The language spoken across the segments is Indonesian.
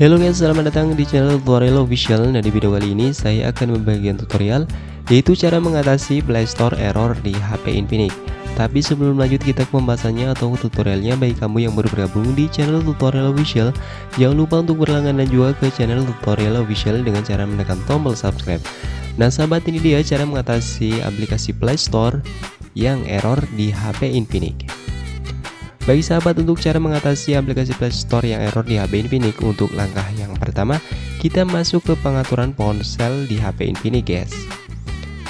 Halo guys, selamat datang di channel tutorial official Nah di video kali ini saya akan membagikan tutorial Yaitu cara mengatasi playstore error di HP Infinix. Tapi sebelum lanjut kita ke pembahasannya atau tutorialnya. Bagi kamu yang baru bergabung di channel tutorial official Jangan lupa untuk berlangganan juga ke channel tutorial official Dengan cara menekan tombol subscribe. Nah sahabat ini dia cara mengatasi aplikasi playstore Yang error di HP Infinix. Bagi sahabat untuk cara mengatasi aplikasi Play Store yang error di HP Infinix Untuk langkah yang pertama kita masuk ke pengaturan ponsel di HP Infinix guys.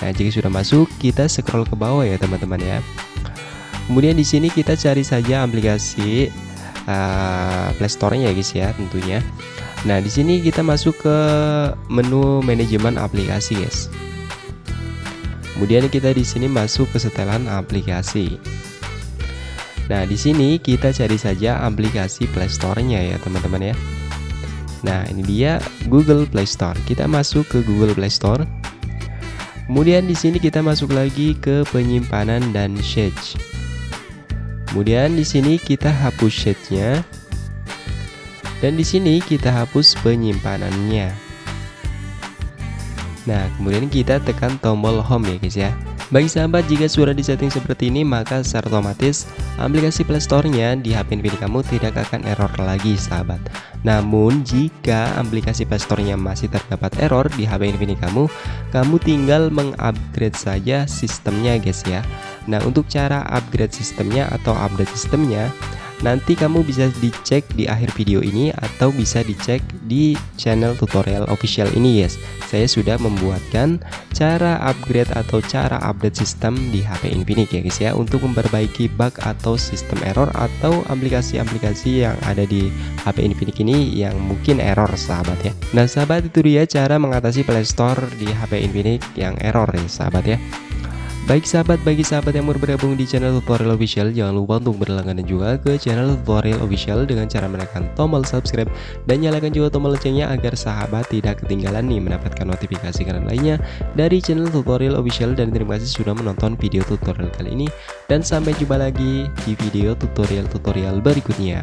Nah jika sudah masuk kita scroll ke bawah ya teman-teman ya. Kemudian di sini kita cari saja aplikasi uh, Play Store-nya ya guys ya tentunya. Nah di sini kita masuk ke menu manajemen aplikasi guys Kemudian kita di sini masuk ke setelan aplikasi Nah, di sini kita cari saja aplikasi Play Store-nya ya, teman-teman ya. Nah, ini dia Google Play Store. Kita masuk ke Google Play Store. Kemudian di sini kita masuk lagi ke penyimpanan dan shade. Kemudian di sini kita hapus shade-nya. Dan di sini kita hapus penyimpanannya. Nah, kemudian kita tekan tombol home ya guys ya. Bagi sahabat, jika sudah disetting seperti ini, maka secara otomatis aplikasi Playstore-nya di HP Infinix kamu tidak akan error lagi sahabat. Namun, jika aplikasi Playstore-nya masih terdapat error di HP Infinix kamu, kamu tinggal mengupgrade saja sistemnya guys ya. Nah, untuk cara upgrade sistemnya atau update sistemnya, Nanti kamu bisa dicek di akhir video ini atau bisa dicek di channel tutorial official ini yes. Saya sudah membuatkan cara upgrade atau cara update sistem di HP Infinix ya guys ya. Untuk memperbaiki bug atau sistem error atau aplikasi-aplikasi yang ada di HP Infinix ini yang mungkin error sahabat ya. Nah sahabat itu dia cara mengatasi playstore di HP Infinix yang error ya sahabat ya Baik sahabat, bagi sahabat yang mau bergabung di channel tutorial official Jangan lupa untuk berlangganan juga ke channel tutorial official Dengan cara menekan tombol subscribe Dan nyalakan juga tombol loncengnya agar sahabat tidak ketinggalan nih mendapatkan notifikasi kalian lainnya Dari channel tutorial official. Dan terima kasih sudah menonton video tutorial kali ini Dan sampai jumpa lagi di video tutorial-tutorial berikutnya